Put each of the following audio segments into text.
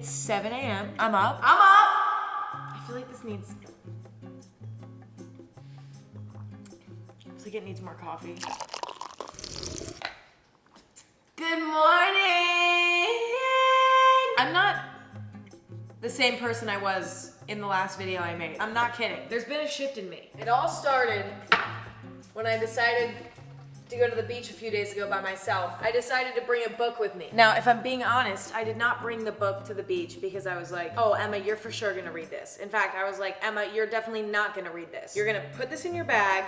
It's 7 a.m. I'm up. I'm up! I feel like this needs. I feel like it needs more coffee. Good morning! I'm not the same person I was in the last video I made. I'm not kidding. There's been a shift in me. It all started when I decided to go to the beach a few days ago by myself. I decided to bring a book with me. Now, if I'm being honest, I did not bring the book to the beach because I was like, oh, Emma, you're for sure gonna read this. In fact, I was like, Emma, you're definitely not gonna read this. You're gonna put this in your bag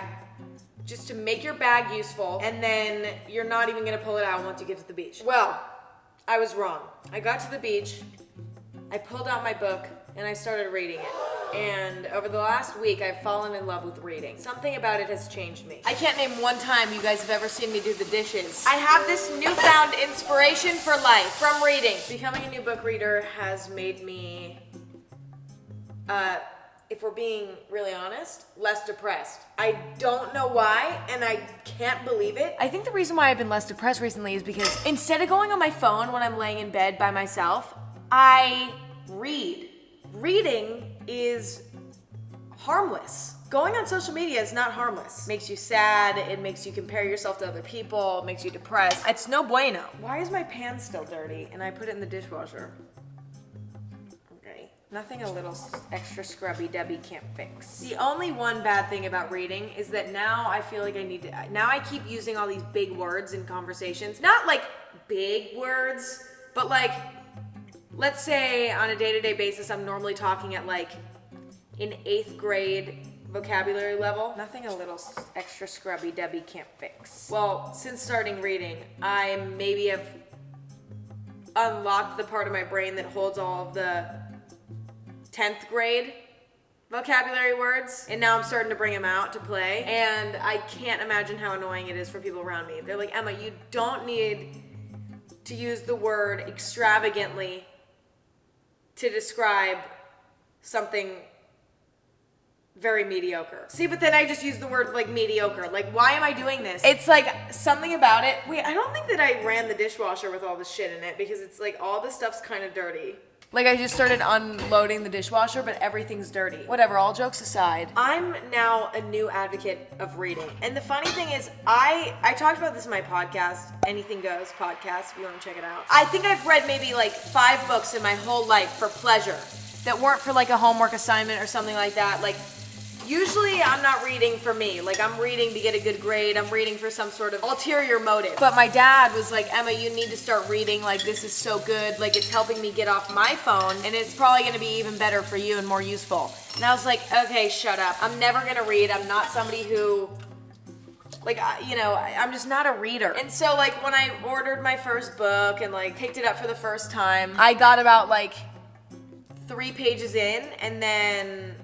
just to make your bag useful, and then you're not even gonna pull it out once you get to the beach. Well, I was wrong. I got to the beach, I pulled out my book, and I started reading it. And over the last week, I've fallen in love with reading. Something about it has changed me. I can't name one time you guys have ever seen me do the dishes. I have this newfound inspiration for life from reading. Becoming a new book reader has made me, uh, if we're being really honest, less depressed. I don't know why, and I can't believe it. I think the reason why I've been less depressed recently is because instead of going on my phone when I'm laying in bed by myself, I read. Reading is harmless. Going on social media is not harmless. Makes you sad, it makes you compare yourself to other people, it makes you depressed. It's no bueno. Why is my pan still dirty and I put it in the dishwasher? Okay. Nothing a little extra scrubby Debbie can't fix. The only one bad thing about reading is that now I feel like I need to, now I keep using all these big words in conversations. Not like big words, but like let's say on a day-to-day basis i'm normally talking at like an eighth grade vocabulary level. Nothing a little extra scrubby debbie can't fix. Well since starting reading i maybe have unlocked the part of my brain that holds all of the 10th grade vocabulary words and now i'm starting to bring them out to play. And i can't imagine how annoying it is for people around me. They're like emma you don't need to use the word extravagantly to describe something very mediocre. See, but then I just use the word like mediocre. Like, why am I doing this? It's like something about it. Wait, I don't think that I ran the dishwasher with all the shit in it because it's like all the stuff's kind of dirty. Like I just started unloading the dishwasher, but everything's dirty. Whatever, all jokes aside. I'm now a new advocate of reading. And the funny thing is, I I talked about this in my podcast, Anything Goes podcast, if you want to check it out. I think I've read maybe like five books in my whole life for pleasure that weren't for like a homework assignment or something like that. Like Usually I'm not reading for me. Like I'm reading to get a good grade. I'm reading for some sort of ulterior motive. But my dad was like, Emma, you need to start reading. Like this is so good. Like it's helping me get off my phone and it's probably gonna be even better for you and more useful. And I was like, okay, shut up. I'm never gonna read. I'm not somebody who like you know i'm just not a reader and so like when i ordered my first book and like picked it up for the first time i got about like three pages in and then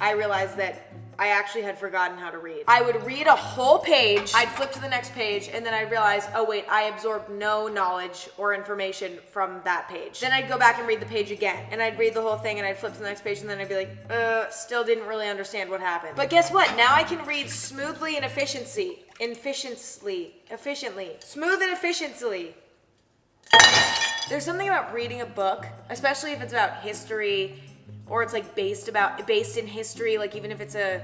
I realized that I actually had forgotten how to read. I would read a whole page, I'd flip to the next page, and then I'd realize, oh wait, I absorbed no knowledge or information from that page. Then I'd go back and read the page again, and I'd read the whole thing, and I'd flip to the next page, and then I'd be like, uh, still didn't really understand what happened. But guess what? Now I can read smoothly and efficiency. Efficiently. Efficiently. Smooth and efficiently. There's something about reading a book, especially if it's about history, or it's like based about based in history like even if it's a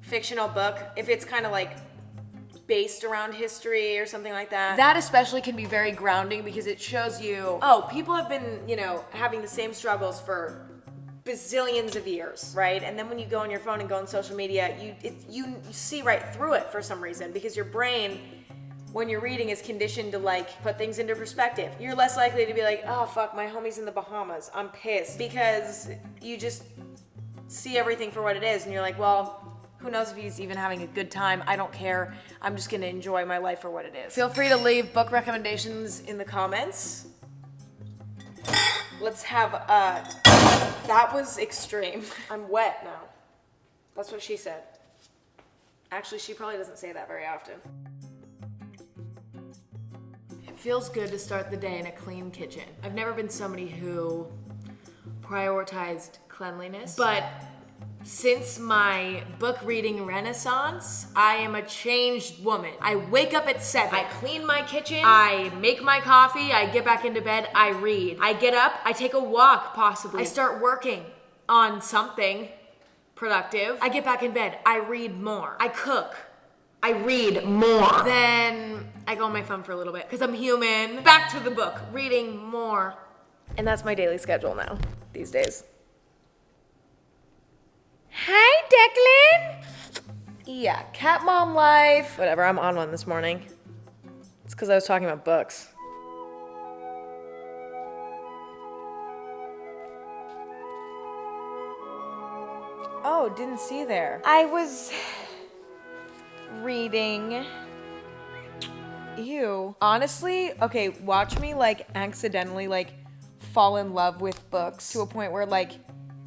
fictional book if it's kind of like based around history or something like that. That especially can be very grounding because it shows you oh people have been you know having the same struggles for bazillions of years right? And then when you go on your phone and go on social media you it, you, you see right through it for some reason because your brain when you're reading is conditioned to like put things into perspective. You're less likely to be like, oh fuck, my homie's in the Bahamas. I'm pissed. Because you just see everything for what it is and you're like, well, who knows if he's even having a good time? I don't care. I'm just gonna enjoy my life for what it is. Feel free to leave book recommendations in the comments. Let's have, uh, that was extreme. I'm wet now. That's what she said. Actually, she probably doesn't say that very often. Feels good to start the day in a clean kitchen. I've never been somebody who prioritized cleanliness, but Since my book reading renaissance, I am a changed woman. I wake up at 7. I clean my kitchen. I make my coffee. I get back into bed. I read. I get up. I take a walk, possibly. I start working on something productive. I get back in bed. I read more. I cook. I read more. Then I go on my phone for a little bit because I'm human. Back to the book, reading more. And that's my daily schedule now, these days. Hi, Declan. Yeah, cat mom life. Whatever, I'm on one this morning. It's because I was talking about books. Oh, didn't see there. I was reading. Ew. Honestly, okay, watch me like accidentally like fall in love with books to a point where like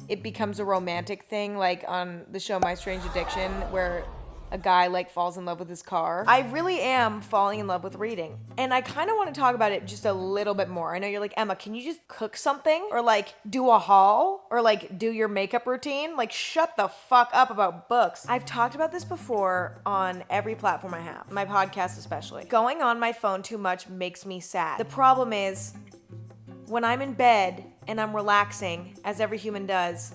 it becomes a romantic thing, like on the show My Strange Addiction, where a guy like falls in love with his car. I really am falling in love with reading. And I kind of want to talk about it just a little bit more. I know you're like, Emma, can you just cook something or like do a haul or like do your makeup routine? Like shut the fuck up about books. I've talked about this before on every platform I have, my podcast especially. Going on my phone too much makes me sad. The problem is when I'm in bed and I'm relaxing, as every human does,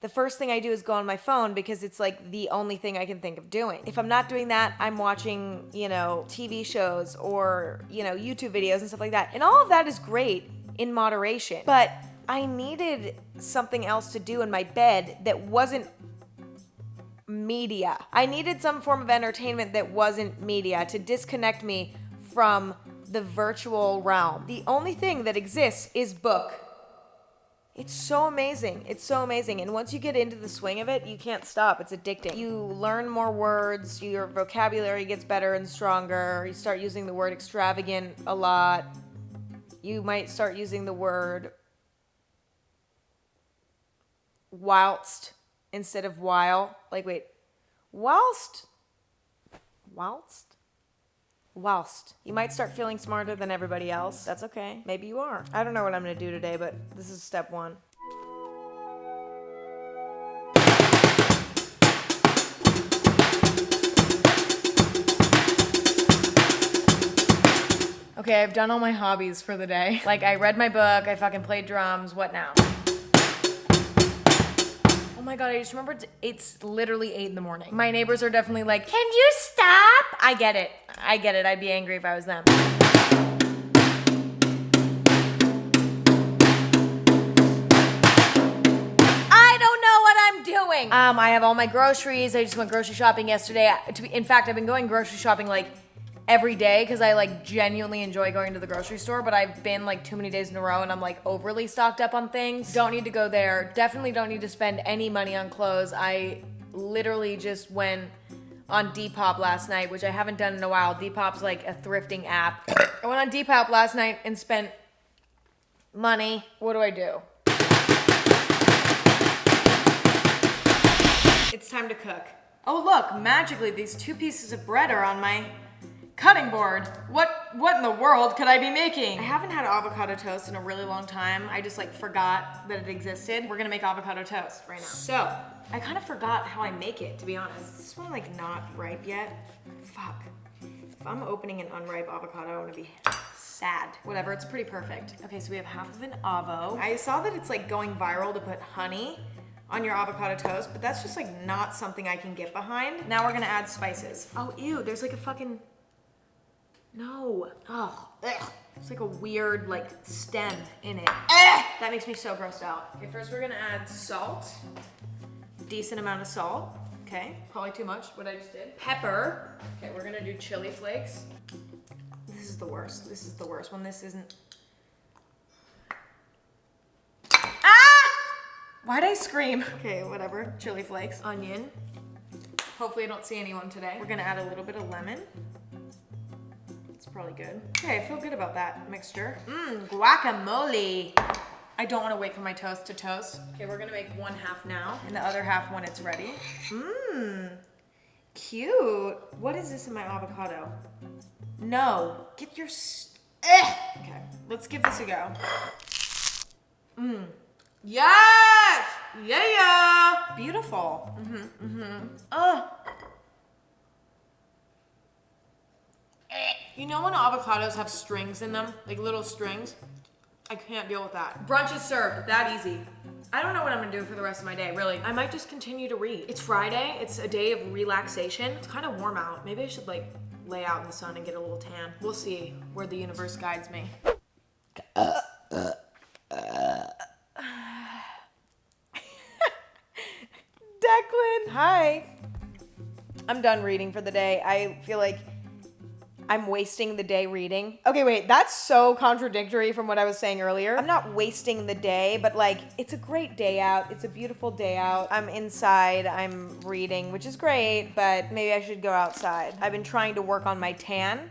the first thing I do is go on my phone because it's like the only thing I can think of doing. If I'm not doing that, I'm watching, you know, TV shows or, you know, YouTube videos and stuff like that. And all of that is great in moderation. But I needed something else to do in my bed that wasn't media. I needed some form of entertainment that wasn't media to disconnect me from the virtual realm. The only thing that exists is book. It's so amazing. It's so amazing. And once you get into the swing of it, you can't stop. It's addicting. You learn more words, your vocabulary gets better and stronger. You start using the word extravagant a lot. You might start using the word whilst instead of while. Like, wait, whilst? Whilst? Whilst. You might start feeling smarter than everybody else. That's okay. Maybe you are. I don't know what I'm gonna do today, but this is step one. Okay, I've done all my hobbies for the day. Like, I read my book, I fucking played drums, what now? Oh my god, I just remembered it's literally 8 in the morning. My neighbors are definitely like, Can you stop? I get it. I get it. I'd be angry if I was them. I don't know what I'm doing. Um, I have all my groceries. I just went grocery shopping yesterday. In fact, I've been going grocery shopping like every day because I like genuinely enjoy going to the grocery store, but I've been like too many days in a row and I'm like overly stocked up on things. Don't need to go there. Definitely don't need to spend any money on clothes. I literally just went on Depop last night, which I haven't done in a while. Depop's like a thrifting app. I went on Depop last night and spent money. What do I do? It's time to cook. Oh look, magically these two pieces of bread are on my Cutting board. What what in the world could I be making? I haven't had avocado toast in a really long time. I just like forgot that it existed. We're gonna make avocado toast right now. So, I kind of forgot how I make it, to be honest. This one like not ripe yet. Fuck. If I'm opening an unripe avocado, I'm gonna be sad. Whatever, it's pretty perfect. Okay, so we have half of an avo. I saw that it's like going viral to put honey on your avocado toast, but that's just like not something I can get behind. Now we're gonna add spices. Oh, ew, there's like a fucking no. Oh, ugh. It's like a weird like stem in it. Ugh. That makes me so grossed out. Okay, first we're gonna add salt. Decent amount of salt. Okay, probably too much, what I just did. Pepper. Okay, we're gonna do chili flakes. This is the worst. This is the worst when this isn't. Ah! Why'd I scream? Okay, whatever. Chili flakes. Onion. Hopefully I don't see anyone today. We're gonna add a little bit of lemon probably good. Okay, I feel good about that mixture. Mmm, guacamole. I don't want to wait for my toast to toast. Okay, we're gonna make one half now and the other half when it's ready. Mmm, cute. What is this in my avocado? No, get your, eh. Okay, let's give this a go. Mmm, Yes! Yeah, yeah! Beautiful. Mm-hmm, mm-hmm. Oh. You know when avocados have strings in them? Like little strings? I can't deal with that. Brunch is served, that easy. I don't know what I'm gonna do for the rest of my day, really. I might just continue to read. It's Friday, it's a day of relaxation. It's kind of warm out. Maybe I should like lay out in the sun and get a little tan. We'll see where the universe guides me. Declan, hi. I'm done reading for the day. I feel like I'm wasting the day reading. Okay, wait, that's so contradictory from what I was saying earlier. I'm not wasting the day, but like, it's a great day out. It's a beautiful day out. I'm inside, I'm reading, which is great, but maybe I should go outside. I've been trying to work on my tan,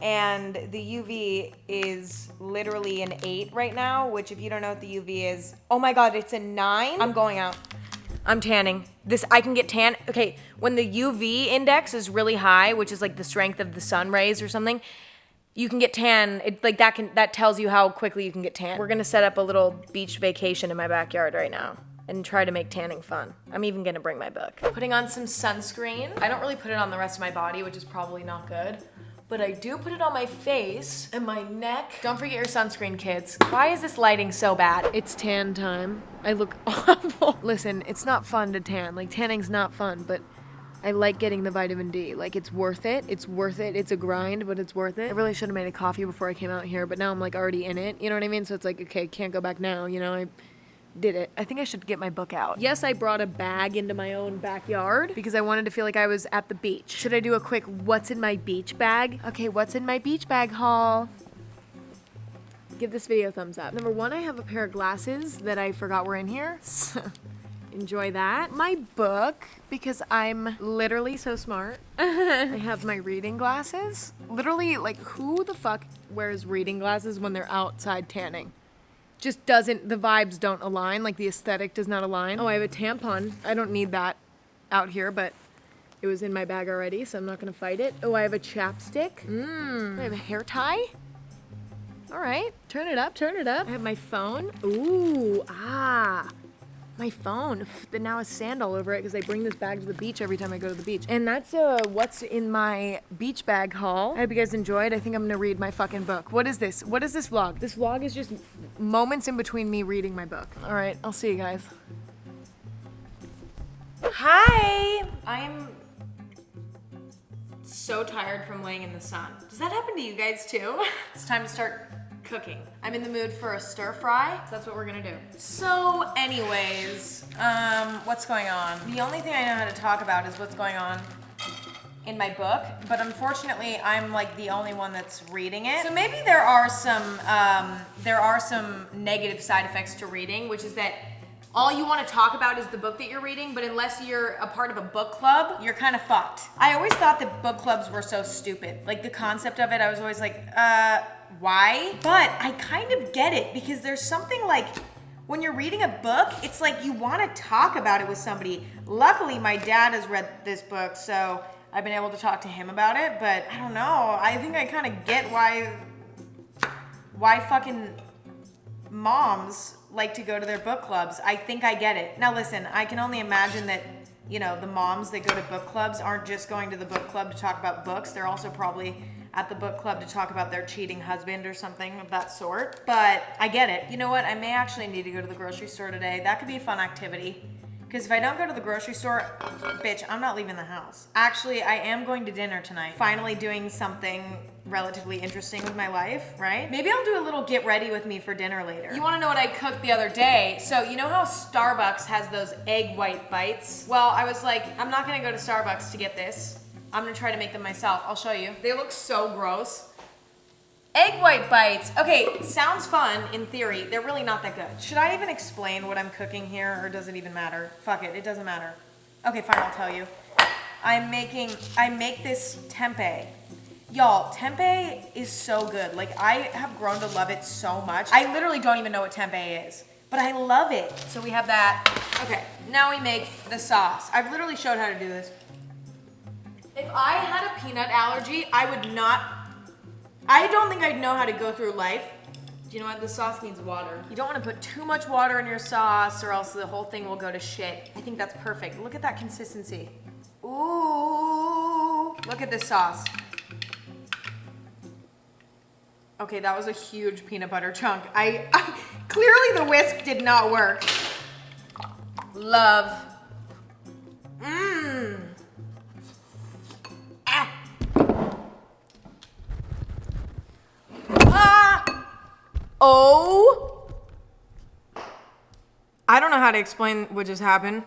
and the UV is literally an 8 right now, which if you don't know what the UV is, oh my god, it's a 9. I'm going out. I'm tanning. This I can get tan. Okay, when the UV index is really high, which is like the strength of the sun rays or something, you can get tan. It like that can that tells you how quickly you can get tan. We're gonna set up a little beach vacation in my backyard right now and try to make tanning fun. I'm even gonna bring my book. Putting on some sunscreen. I don't really put it on the rest of my body, which is probably not good but I do put it on my face and my neck. Don't forget your sunscreen, kids. Why is this lighting so bad? It's tan time. I look awful. Listen, it's not fun to tan. Like, tanning's not fun, but I like getting the vitamin D. Like, it's worth it. It's worth it. It's a grind, but it's worth it. I really should have made a coffee before I came out here, but now I'm, like, already in it. You know what I mean? So it's like, okay, can't go back now, you know? I did it. I think I should get my book out. Yes, I brought a bag into my own backyard because I wanted to feel like I was at the beach. Should I do a quick what's in my beach bag? Okay, what's in my beach bag haul? Give this video a thumbs up. Number one, I have a pair of glasses that I forgot were in here. Enjoy that. My book, because I'm literally so smart. I have my reading glasses. Literally, like, who the fuck wears reading glasses when they're outside tanning? Just doesn't, the vibes don't align, like the aesthetic does not align. Oh, I have a tampon. I don't need that out here, but it was in my bag already, so I'm not gonna fight it. Oh, I have a chapstick. Mmm. I have a hair tie. All right, turn it up, turn it up. I have my phone. Ooh, ah my phone that now has sand all over it because I bring this bag to the beach every time I go to the beach. And that's uh, what's in my beach bag haul. I hope you guys enjoyed. I think I'm gonna read my fucking book. What is this? What is this vlog? This vlog is just moments in between me reading my book. All right, I'll see you guys. Hi, I'm so tired from laying in the sun. Does that happen to you guys too? it's time to start cooking. I'm in the mood for a stir fry, so that's what we're gonna do. So anyways, um, what's going on? The only thing I know how to talk about is what's going on in my book, but unfortunately I'm like the only one that's reading it. So maybe there are some, um, there are some negative side effects to reading, which is that all you want to talk about is the book that you're reading, but unless you're a part of a book club, you're kind of fucked. I always thought that book clubs were so stupid. Like the concept of it, I was always like, uh, why, but I kind of get it because there's something like when you're reading a book, it's like you want to talk about it with somebody. Luckily, my dad has read this book, so I've been able to talk to him about it, but I don't know. I think I kind of get why why fucking moms like to go to their book clubs. I think I get it. Now listen, I can only imagine that you know, the moms that go to book clubs aren't just going to the book club to talk about books. They're also probably at the book club to talk about their cheating husband or something of that sort. But I get it. You know what? I may actually need to go to the grocery store today. That could be a fun activity. Because if I don't go to the grocery store, bitch, I'm not leaving the house. Actually, I am going to dinner tonight. Finally doing something relatively interesting with my life, right? Maybe I'll do a little get ready with me for dinner later. You wanna know what I cooked the other day? So you know how Starbucks has those egg white bites? Well, I was like, I'm not gonna go to Starbucks to get this. I'm gonna try to make them myself. I'll show you. They look so gross. Egg white bites. Okay, sounds fun in theory. They're really not that good. Should I even explain what I'm cooking here or does it even matter? Fuck it, it doesn't matter. Okay, fine, I'll tell you. I'm making, I make this tempeh. Y'all, tempeh is so good. Like, I have grown to love it so much. I literally don't even know what tempeh is, but I love it. So we have that. Okay, now we make the sauce. I've literally showed how to do this. If I had a peanut allergy, I would not, I don't think I'd know how to go through life Do you know what? The sauce needs water. You don't want to put too much water in your sauce or else the whole thing will go to shit. I think that's perfect. Look at that consistency. Ooh, look at this sauce. Okay, that was a huge peanut butter chunk. I, I clearly the whisk did not work. Love. Mmm. Oh. I don't know how to explain what just happened,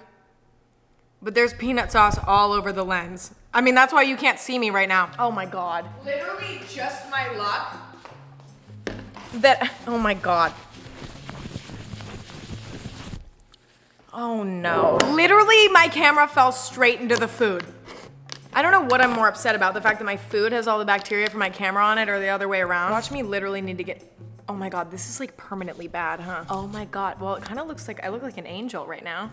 but there's peanut sauce all over the lens. I mean, that's why you can't see me right now. Oh my God. Literally just my luck that, oh my God. Oh no. Literally, my camera fell straight into the food. I don't know what I'm more upset about, the fact that my food has all the bacteria from my camera on it or the other way around. Watch me literally need to get, oh my God, this is like permanently bad, huh? Oh my God, well, it kind of looks like, I look like an angel right now.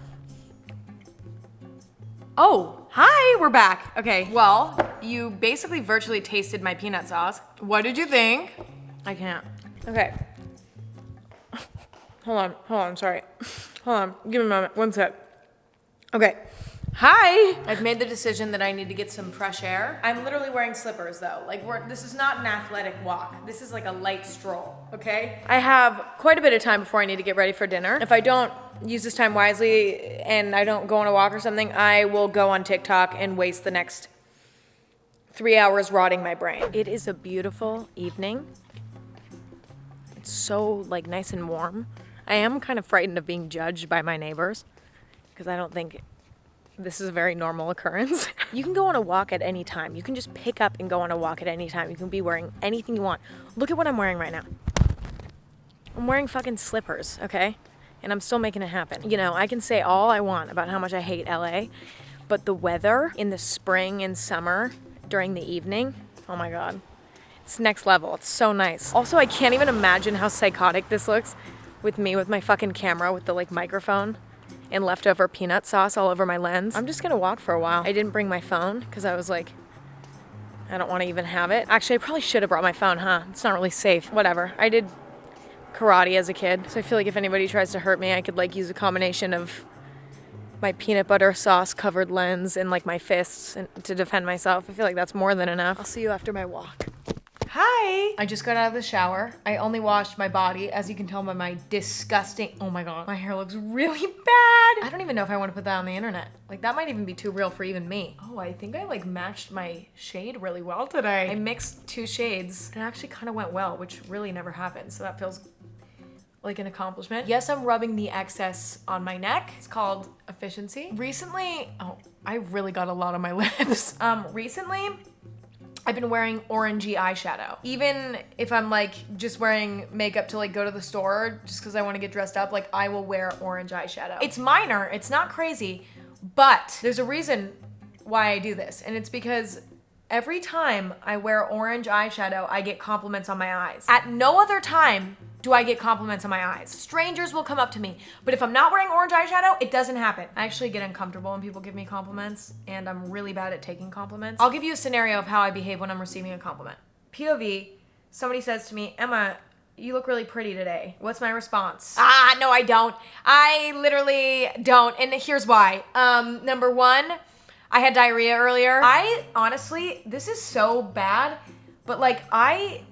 Oh, hi, we're back. Okay, well, you basically virtually tasted my peanut sauce. What did you think? I can't. Okay. Hold on, hold on, sorry. Hold on, give me a moment, one sec. Okay. Hi! I've made the decision that I need to get some fresh air. I'm literally wearing slippers though. Like we're, this is not an athletic walk. This is like a light stroll, okay? I have quite a bit of time before I need to get ready for dinner. If I don't use this time wisely and I don't go on a walk or something, I will go on TikTok and waste the next three hours rotting my brain. It is a beautiful evening. It's so like nice and warm. I am kind of frightened of being judged by my neighbors because I don't think this is a very normal occurrence. you can go on a walk at any time. You can just pick up and go on a walk at any time. You can be wearing anything you want. Look at what I'm wearing right now. I'm wearing fucking slippers, okay? And I'm still making it happen. You know, I can say all I want about how much I hate LA, but the weather in the spring and summer during the evening, oh my God. It's next level. It's so nice. Also, I can't even imagine how psychotic this looks with me with my fucking camera with the like microphone and leftover peanut sauce all over my lens. I'm just gonna walk for a while. I didn't bring my phone because I was like, I don't want to even have it. Actually, I probably should have brought my phone, huh? It's not really safe. Whatever. I did karate as a kid, so I feel like if anybody tries to hurt me, I could like use a combination of my peanut butter sauce covered lens and like my fists and, to defend myself. I feel like that's more than enough. I'll see you after my walk. Hi! I just got out of the shower. I only washed my body, as you can tell by my disgusting, oh my god, my hair looks really bad. I don't even know if I want to put that on the internet. Like that might even be too real for even me. Oh, I think I like matched my shade really well today. I mixed two shades. And it actually kind of went well, which really never happens. So that feels like an accomplishment. Yes, I'm rubbing the excess on my neck. It's called efficiency. Recently, oh, I really got a lot on my lips. Um, recently, I've been wearing orangey eyeshadow. Even if I'm like just wearing makeup to like go to the store just because I want to get dressed up, like I will wear orange eyeshadow. It's minor, it's not crazy, but there's a reason why I do this. And it's because every time I wear orange eyeshadow, I get compliments on my eyes. At no other time do I get compliments on my eyes. Strangers will come up to me, but if I'm not wearing orange eyeshadow, it doesn't happen. I actually get uncomfortable when people give me compliments, and I'm really bad at taking compliments. I'll give you a scenario of how I behave when I'm receiving a compliment. POV, somebody says to me, Emma, you look really pretty today. What's my response? Ah, no, I don't. I literally don't. And here's why. Um, number one, I had diarrhea earlier. I honestly, this is so bad, but like I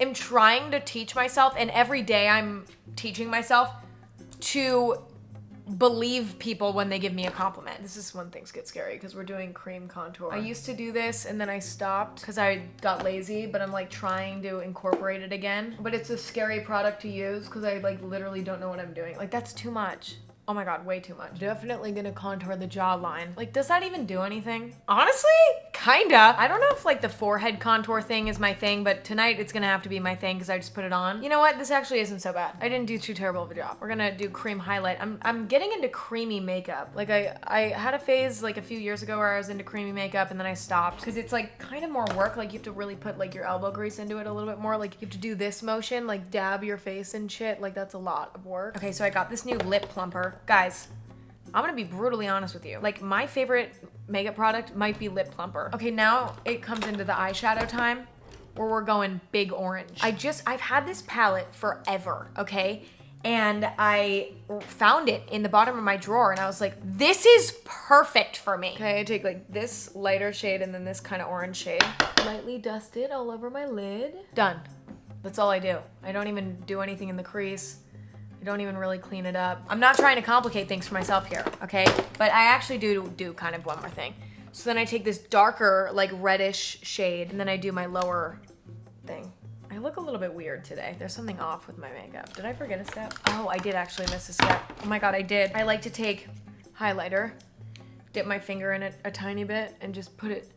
am trying to teach myself, and every day I'm teaching myself to believe people when they give me a compliment. This is when things get scary because we're doing cream contour. I used to do this and then I stopped because I got lazy, but I'm like trying to incorporate it again. But it's a scary product to use because I like literally don't know what I'm doing. Like that's too much. Oh my god, way too much. Definitely gonna contour the jawline. Like, does that even do anything? Honestly, kinda. I don't know if like the forehead contour thing is my thing, but tonight it's gonna have to be my thing because I just put it on. You know what? This actually isn't so bad. I didn't do too terrible of a job. We're gonna do cream highlight. I'm, I'm getting into creamy makeup. Like I, I had a phase like a few years ago where I was into creamy makeup and then I stopped because it's like kind of more work. Like you have to really put like your elbow grease into it a little bit more. Like you have to do this motion, like dab your face and shit. Like that's a lot of work. Okay, so I got this new lip plumper. Guys, I'm gonna be brutally honest with you. Like my favorite makeup product might be Lip Plumper. Okay, now it comes into the eyeshadow time. where we're going big orange. I just, I've had this palette forever, okay? And I found it in the bottom of my drawer and I was like, this is perfect for me. Okay, I take like this lighter shade and then this kind of orange shade. Lightly dust it all over my lid. Done. That's all I do. I don't even do anything in the crease. I don't even really clean it up. I'm not trying to complicate things for myself here, okay? But I actually do do kind of one more thing. So then I take this darker, like reddish shade, and then I do my lower thing. I look a little bit weird today. There's something off with my makeup. Did I forget a step? Oh, I did actually miss a step. Oh my god, I did. I like to take highlighter, dip my finger in it a tiny bit, and just put it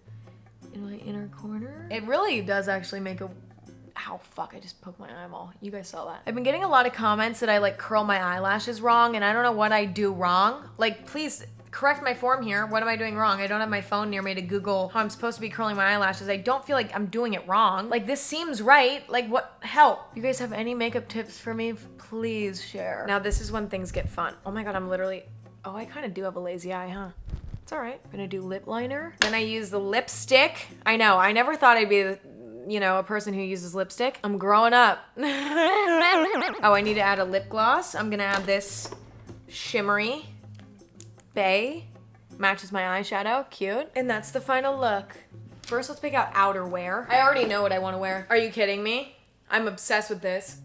in my inner corner. It really does actually make a Ow, fuck, I just poked my eyeball. You guys saw that. I've been getting a lot of comments that I like curl my eyelashes wrong and I don't know what I do wrong. Like, please correct my form here. What am I doing wrong? I don't have my phone near me to Google how I'm supposed to be curling my eyelashes. I don't feel like I'm doing it wrong. Like, this seems right. Like, what? Help. You guys have any makeup tips for me? Please share. Now, this is when things get fun. Oh my god, I'm literally... Oh, I kind of do have a lazy eye, huh? It's all right. I'm gonna do lip liner. Then I use the lipstick. I know, I never thought I'd be you know, a person who uses lipstick. I'm growing up. oh, I need to add a lip gloss. I'm gonna add this shimmery bay. Matches my eyeshadow, cute. And that's the final look. First, let's pick out outerwear. I already know what I wanna wear. Are you kidding me? I'm obsessed with this.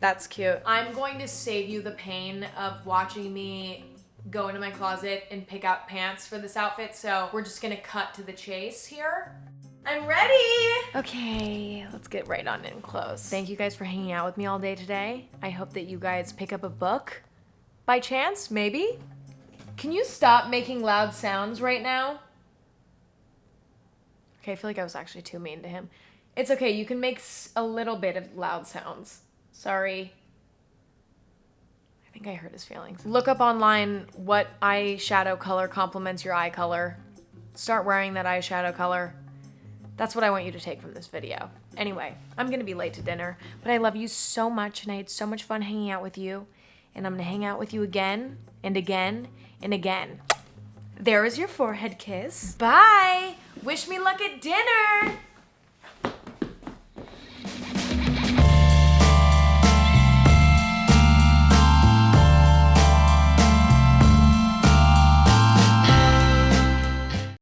That's cute. I'm going to save you the pain of watching me go into my closet and pick out pants for this outfit. So we're just gonna cut to the chase here. I'm ready. Okay, let's get right on in close. Thank you guys for hanging out with me all day today. I hope that you guys pick up a book by chance, maybe. Can you stop making loud sounds right now? Okay, I feel like I was actually too mean to him. It's okay, you can make a little bit of loud sounds. Sorry. I think I hurt his feelings. Look up online what eyeshadow color complements your eye color. Start wearing that eyeshadow color. That's what I want you to take from this video. Anyway, I'm gonna be late to dinner, but I love you so much and I had so much fun hanging out with you. And I'm gonna hang out with you again and again and again. There is your forehead kiss. Bye! Wish me luck at dinner!